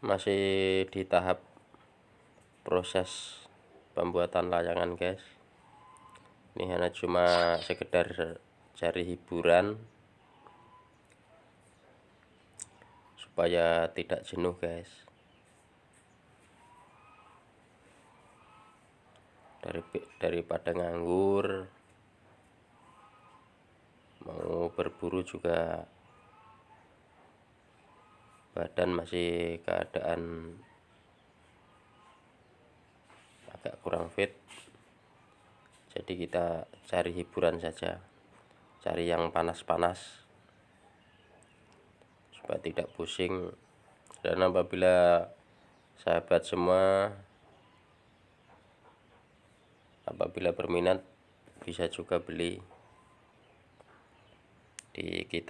masih di tahap proses pembuatan layangan guys. Ini hanya cuma sekedar cari hiburan supaya tidak jenuh guys. Dari daripada nganggur mau berburu juga badan masih keadaan agak kurang fit. Jadi kita cari hiburan saja. Cari yang panas-panas. Supaya tidak pusing. Dan apabila sahabat semua apabila berminat bisa juga beli di kita